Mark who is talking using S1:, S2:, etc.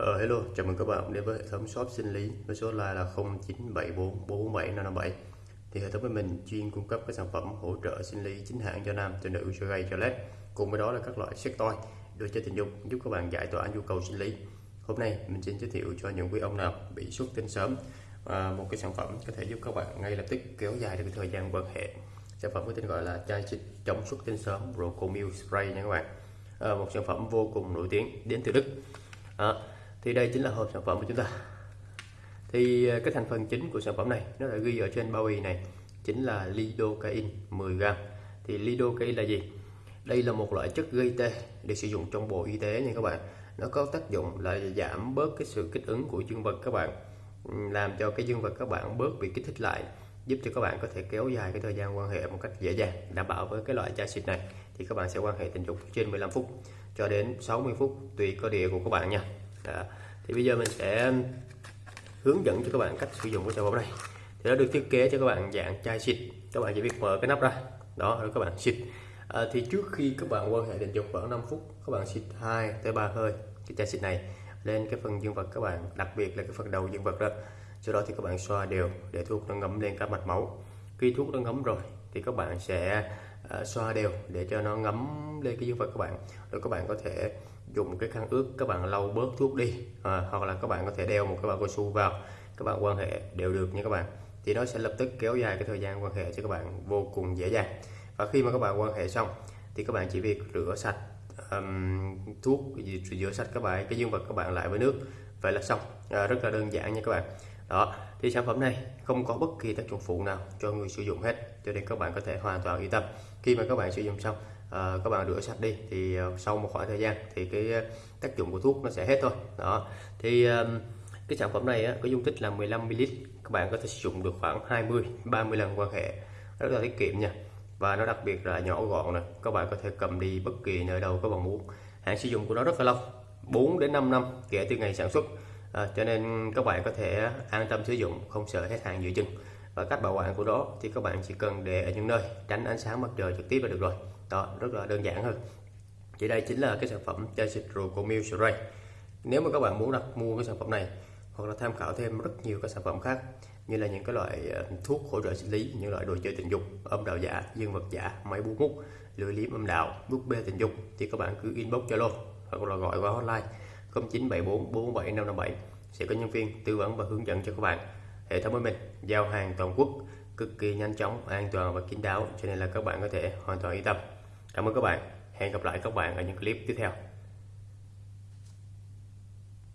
S1: Uh, hello, chào mừng các bạn đến với hệ thống shop sinh lý với số hotline là 0974447557 thì hệ thống của mình chuyên cung cấp các sản phẩm hỗ trợ sinh lý chính hãng cho nam cho nữ cho gay cho led cùng với đó là các loại sex toy đồ chơi tình dục giúp các bạn giải tỏa nhu cầu sinh lý. Hôm nay mình xin giới thiệu cho những quý ông nào bị xuất tinh sớm à, một cái sản phẩm có thể giúp các bạn ngay lập tức kéo dài được cái thời gian quan hệ. Sản phẩm có tên gọi là chai xịt chống xuất tinh sớm Rocomil Spray nha các bạn. À, một sản phẩm vô cùng nổi tiếng đến từ Đức. À, thì đây chính là hộp sản phẩm của chúng ta. Thì ờ, cái thành phần chính của sản phẩm này, nó đã ghi ở trên bao bì này, chính là lidocaine 10g thì lidocaine là gì? Đây là một loại chất gây tê được sử dụng trong bộ y tế nha các bạn. Nó có tác dụng là giảm bớt cái sự kích ứng của dương vật các bạn làm cho cái dương vật các bạn bớt bị kích thích lại, giúp cho các bạn có thể kéo dài cái thời gian quan hệ một cách dễ dàng, đảm bảo với cái loại chai xịt này. Thì các bạn sẽ quan hệ tình dục trên 15 phút cho đến 60 phút, tùy cơ địa của các bạn nha đó. thì bây giờ mình sẽ hướng dẫn cho các bạn cách sử dụng của sản phẩm này thì nó được thiết kế cho các bạn dạng chai xịt. Các bạn chỉ việc mở cái nắp ra. Đó rồi các bạn xịt. À, thì trước khi các bạn quan hệ tình dục khoảng 5 phút các bạn xịt 2 tới 3 hơi cái chai xịt này lên cái phần dương vật các bạn đặc biệt là cái phần đầu dương vật đó. Sau đó thì các bạn xoa đều để thuốc nó ngấm lên các mạch máu. Khi thuốc nó ngấm rồi thì các bạn sẽ uh, xoa đều để cho nó ngấm lên cái dương vật các bạn. Rồi các bạn có thể dùng cái khăn ướt các bạn lau bớt thuốc đi à, hoặc là các bạn có thể đeo một cái bao cao su vào các bạn quan hệ đều được nha các bạn. Thì nó sẽ lập tức kéo dài cái thời gian quan hệ cho các bạn vô cùng dễ dàng. Và khi mà các bạn quan hệ xong thì các bạn chỉ việc rửa sạch um, thuốc rửa sạch các bạn cái dương vật các bạn lại với nước. Vậy là xong. À, rất là đơn giản nha các bạn đó thì sản phẩm này không có bất kỳ tác dụng phụ nào cho người sử dụng hết cho nên các bạn có thể hoàn toàn yên tâm. Khi mà các bạn sử dụng xong à, các bạn rửa sạch đi thì uh, sau một khoảng thời gian thì cái ờ, tác dụng của thuốc nó sẽ hết thôi. Đó thì uh, cái sản phẩm này á, có dung tích là 15 ml các bạn có thể sử dụng được khoảng 20 30 lần quan hệ rất là tiết kiệm nha. Và nó đặc biệt là nhỏ gọn này các bạn có thể cầm đi bất kỳ nơi đâu các bạn muốn. Hạn sử dụng của nó rất là lâu 4 đến 5 năm kể từ ngày sản xuất à, cho nên các bạn có thể an tâm sử dụng không sợ hết hàng giữa chừng. Và cách bảo quản của nó thì các bạn chỉ cần để ở những nơi tránh ánh sáng mặt trời trực tiếp là được rồi. Đó rất là đơn giản hơn. Thì đây chính là cái sản phẩm chai xịt Rocomil Spray nếu mà các bạn muốn đặt mua cái sản phẩm này hoặc là tham khảo thêm rất nhiều các sản phẩm khác như là những cái loại ờ, thuốc hỗ trợ sinh lý những loại đồ chơi tình dục âm đạo giả dương vật giả máy bút mút lưỡi liếm âm đạo bút bê tình dục thì các bạn cứ inbox zalo hoặc là gọi qua hotline 0974 47 557 sẽ có nhân viên tư vấn và hướng dẫn cho các bạn. Hệ thống của mình giao hàng toàn quốc, cực kỳ nhanh chóng, an toàn và kín đáo. Cho nên là các bạn có thể hoàn toàn yên tâm. Cảm ơn các bạn. Hẹn gặp lại các bạn ở những clip tiếp theo.